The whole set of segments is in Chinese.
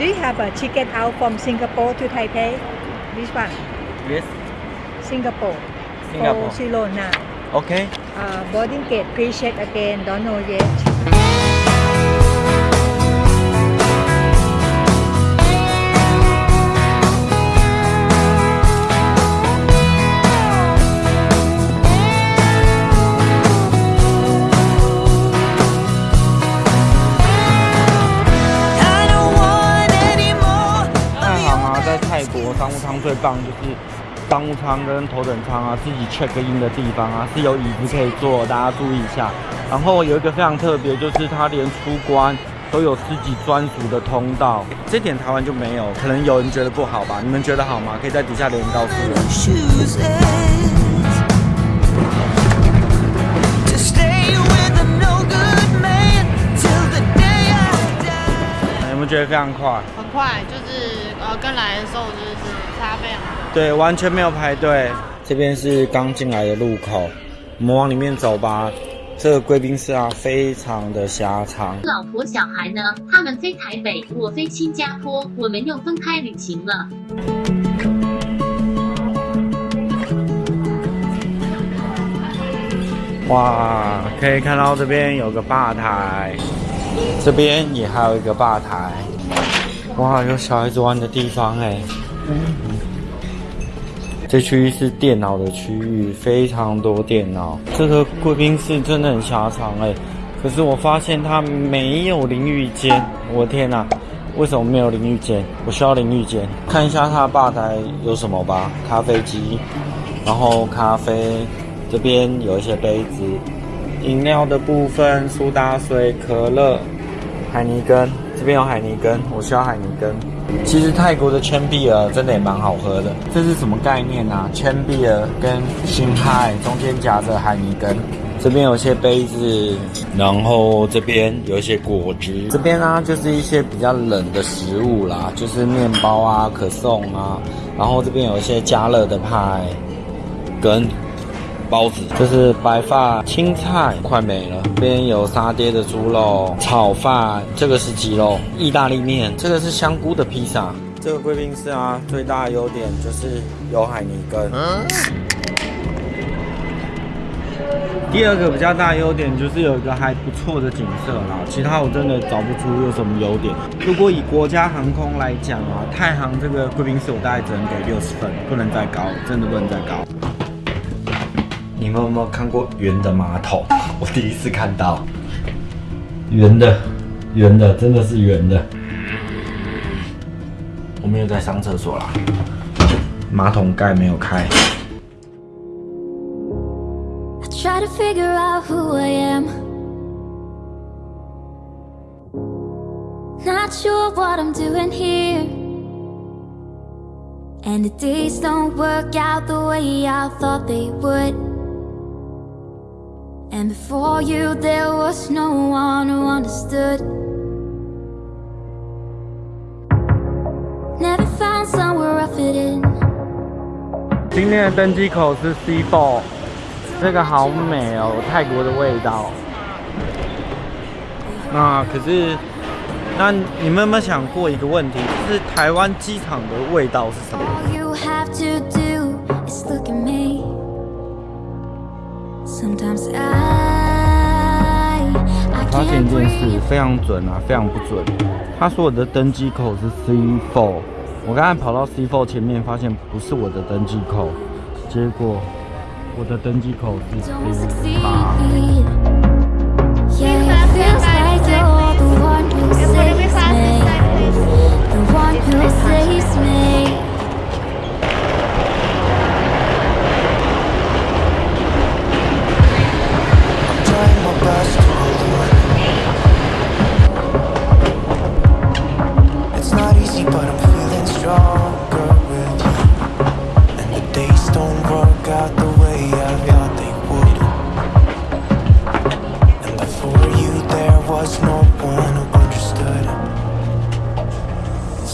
Do you have a ticket out from Singapore to Taipei? This one, Yes. Singapore. Singapore. Zero now. Okay. Uh, boarding gate, please check again. Don't know yet. 最棒就是商务舱跟头等舱啊，自己 check in 的地方啊是有椅子可以坐，大家注意一下。然后有一个非常特别，就是它连出关都有自己专属的通道，这点台湾就没有。可能有人觉得不好吧？你们觉得好吗？可以在底下留言告诉我。有没有觉得非常快？很快，就是呃跟来的时候就是差非常多。对，完全没有排队。这边是刚进来的路口，我们往里面走吧。这个贵宾室啊，非常的狭长。老婆小孩呢？他们飞台北，我飞新加坡，我们又分开旅行了。哇，可以看到这边有个吧台，这边也还有一个吧台。哇，有小孩子玩的地方哎。这区域是电脑的区域，非常多电脑。这个贵宾室真的很狭长哎，可是我发现它没有淋浴间。我的天哪、为什么没有淋浴间？我需要淋浴间。看一下它的吧台有什么吧，咖啡机，然后咖啡，这边有一些杯子，饮料的部分，苏打水、可乐、海尼根，这边有海泥根，我需要海泥根。其实泰国的圈碧尔真的也蛮好喝的，这是什么概念啊？圈碧尔跟新派中间夹着海泥根，这边有些杯子，然后这边有一些果汁，这边呢、就是一些比较冷的食物啦，就是面包啊、可颂啊，然后这边有一些加热的派跟包子，这是白发青菜，快没了。这边有沙爹的猪肉炒饭，这个是鸡肉意大利面，这个是香菇的披萨。这个贵宾室啊，最大的优点就是有海泥根。第二个比较大的优点就是有一个还不错的景色啦，其他我真的找不出有什么优点。如果以国家航空来讲啊，太行这个贵宾室我大概只能给六十分，不能再高，真的不能再高。你们有没有看过圆的马桶？我第一次看到圆的，圆的，真的是圆的。我没有在上厕所啦，马桶盖没有开。Try to figure out who I am. Not sure what I'm doing here. And the days don't work out the way I thought they would. And before you, there was no one who understood. Never found somewhere I fit in. 今天的登机口是 C4，这个好美哦，有泰国的味道。那可是，那你们有没有想过一个问题，就是台湾机场的味道是什么？ All you 发现一件事非常准啊，非常不准。他说我的登机口是 C4，我刚才跑到 C4 前面，发现不是我的登机口，结果我的登机口是 C8。Yeah,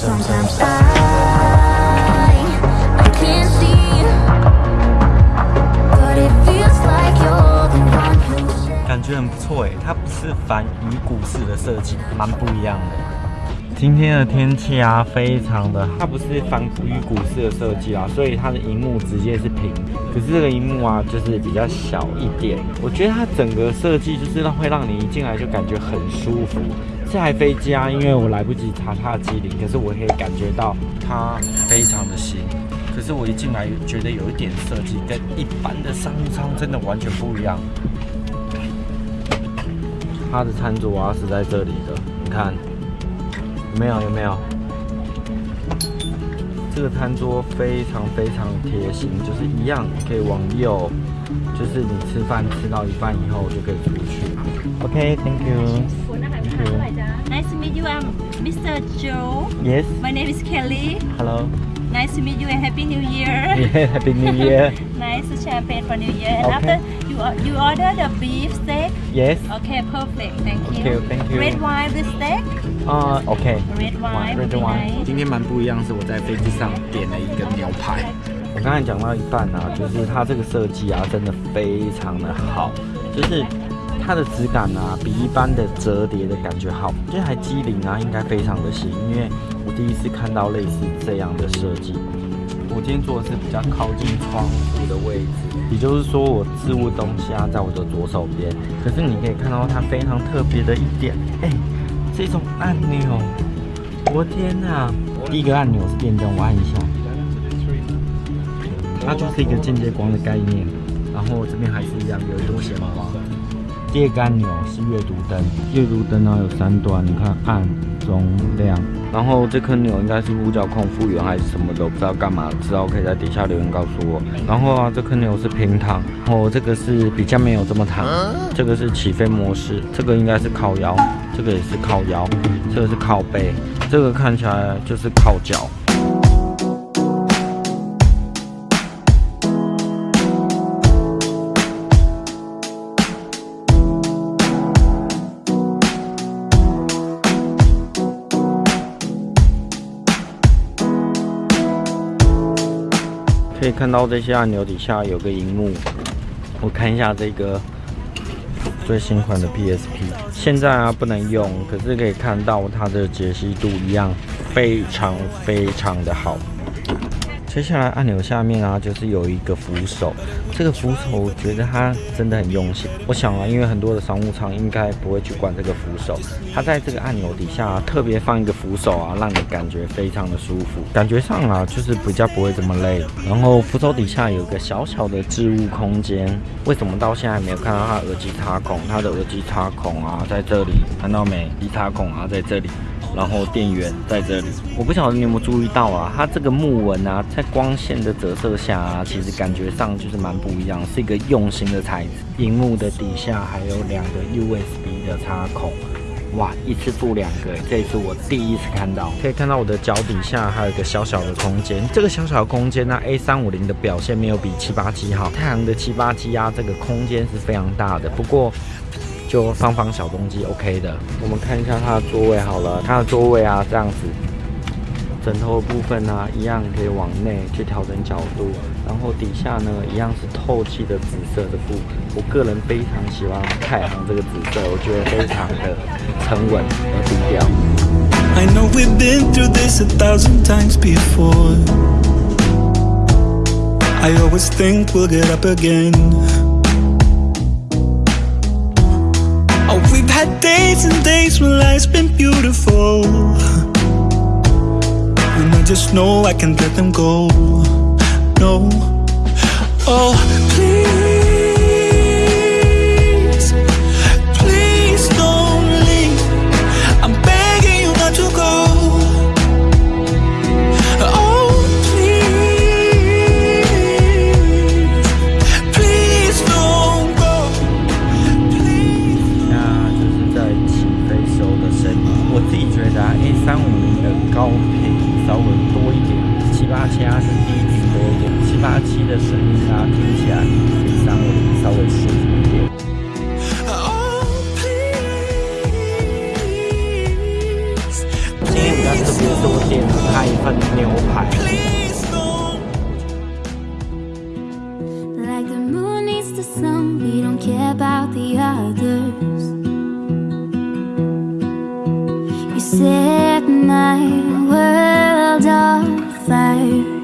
Sometimes I, can't see. But it feels like you're the one who 感觉很不错哎，它不是反鱼骨式的设计，蛮不一样的。今天的天气啊，非常的，它不是反鱼骨式的设计啊，所以它的荧幕直接是平。可是这个荧幕啊，就是比较小一点。我觉得它整个设计就是让会让你一进来就感觉很舒服。这台飞机啊，因为我来不及查它的机龄，可是我可以感觉到它非常的新。可是我一进来觉得有一点设计跟一般的商务舱真的完全不一样。它的餐桌啊是在这里的，你看有没有？有没有？这个餐桌非常非常贴心，就是一样可以往右，就是你吃饭吃到一半以后就可以出去。OK，Thank you。Thank you. Nice to meet you. I'm Mr. Joe. Yes. My name is Kelly. Hello. Nice to meet you and Happy New Year. Yeah. Happy New Year. nice champagne for New Year. And Okay. after you or- you order the beef steak. Yes. Okay, perfect. Thank you. Okay, thank you. Red wine with steak. 啊、o k Red wine. would Red be wine。 nice. 今天蛮不一样，是我在飞机上点了一个牛排。我刚才讲到一半啊，就是它这个设计啊，真的非常的好，就是 它的质感啊，比一般的折叠的感觉好。这台机灵啊，应该非常的新，因为我第一次看到类似这样的设计。我今天坐的是比较靠近窗户的位置，也就是说我置物东西啊在我的左手边。可是你可以看到它非常特别的一点，哎、这种按钮，我天哪！第一个按钮是电灯，我按一下，它就是一个间接光的概念。然后这边还是一样有一朵显光。第二个按钮是阅读灯，阅读灯呢有三段，你看暗、中、亮。然后这颗钮应该是呼叫控复原还是什么的，我不知道干嘛，知道可以在底下留言告诉我。然后啊，这颗钮是平躺，然后这个是比较没有这么躺，这个是起飞模式，这个应该是靠腰，这个也是靠腰，这个是靠背，这个看起来就是靠脚。可以看到这些按钮底下有个荧幕，我看一下这个最新款的 PSP，现在啊不能用，可是可以看到它的解析度一样非常非常的好。接下来按钮下面啊，就是有一个扶手，这个扶手我觉得它真的很用心。我想啊，因为很多的商务舱应该不会去管这个扶手，它在这个按钮底下、特别放一个扶手啊，让你感觉非常的舒服，感觉上啊就是比较不会这么累。然后扶手底下有个小小的置物空间，为什么到现在没有看到它耳机插孔？它的耳机插孔啊在这里，看到没？耳机插孔啊在这里。然后电源在这里，我不晓得你有没有注意到啊，它这个木纹啊，在光线的折射下啊，其实感觉上就是蛮不一样，是一个用心的材质。荧幕的底下还有两个 USB 的插孔，哇，一次附两个，这是我第一次看到。可以看到我的脚底下还有一个小小的空间，这个小小的空间呢，A 3 5 0的表现没有比787好，太阳的787啊，这个空间是非常大的，不过。就放放小东西，OK 的。我们看一下它的座位好了，它的座位啊这样子，枕头的部分呢、一样可以往内去调整角度，然后底下呢一样是透气的紫色的布。我个人非常喜欢太行这个紫色，我觉得非常的沉稳和低调。I know we've been through this a thousand times before. I always think we'll get up again. Life's been beautiful. And I just know I can't let them go. No. Oh, 稍微多一点，七八千是低频多一点，七八七的声音啊，听起来比三五零稍微舒服一点。今天比较特别，多点了他一份牛排。of fire